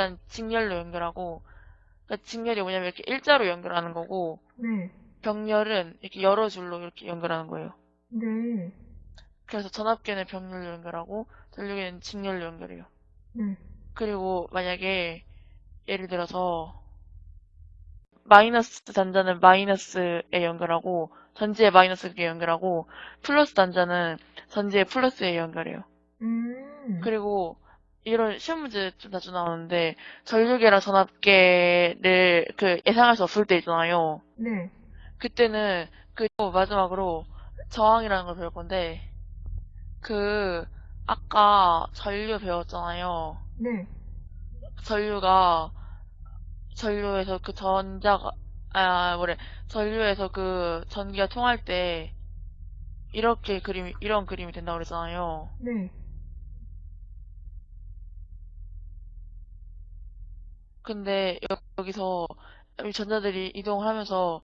일단 직렬로 연결하고 그러니까 직렬이 뭐냐면 이렇게 일자로 연결하는 거고 네. 병렬은 이렇게 여러 줄로 이렇게 연결하는 거예요. 네. 그래서 전압계는 병렬로 연결하고 전류계는 직렬로 연결해요. 네. 그리고 만약에 예를 들어서 마이너스 단자는 마이너스에 연결하고 전지에 마이너스에 연결하고 플러스 단자는 전지에 플러스에 연결해요. 음. 그리고 이런 시험 문제 좀 자주 나오는데 전류계랑 전압계를 그 예상할 수 없을 때 있잖아요. 네. 그때는 그 마지막으로 저항이라는 걸 배울 건데 그 아까 전류 배웠잖아요. 네. 전류가 전류에서 그 전자가 아 뭐래 전류에서 그 전기가 통할 때 이렇게 그림이 이런 그림이 된다고 그랬잖아요. 네. 근데 여- 여기서 이 전자들이 이동을 하면서